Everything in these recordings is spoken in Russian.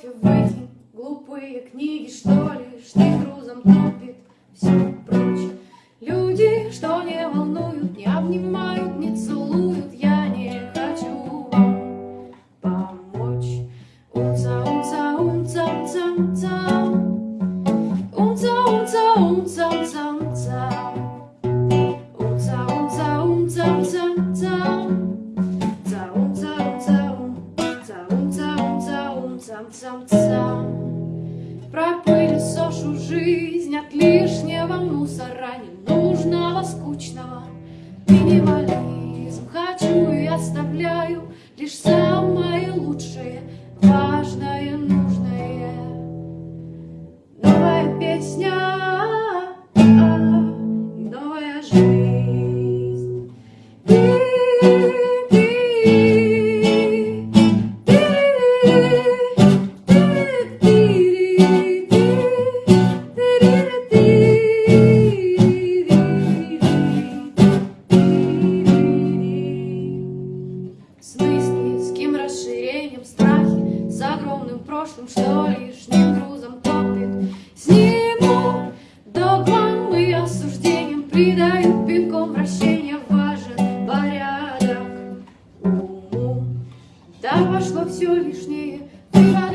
кофе, выкинь глупые книги, что ли, ты грузом тупит все прочее, Люди, что не волнуют, не обнимают, не целуют, я не хочу вам помочь. Умца, умца, умца, умца, умца, умца, умца, умца, умца. Умца. Пропылесошу жизнь от лишнего мусора, ненужного, скучного. Минимализм хочу и оставляю лишь самое лучшее, важное, С мыслительским расширением страхи, с огромным прошлым, что лишним грузом топит. Сниму догмам и осуждением, придаю пинком вращения важен порядок уму. Да пошло все лишнее. Ба-да-ба-да-ба-да-ба-да.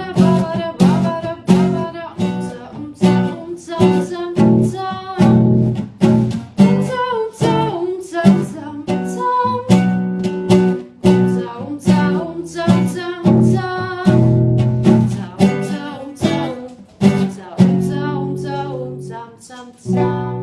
sometimes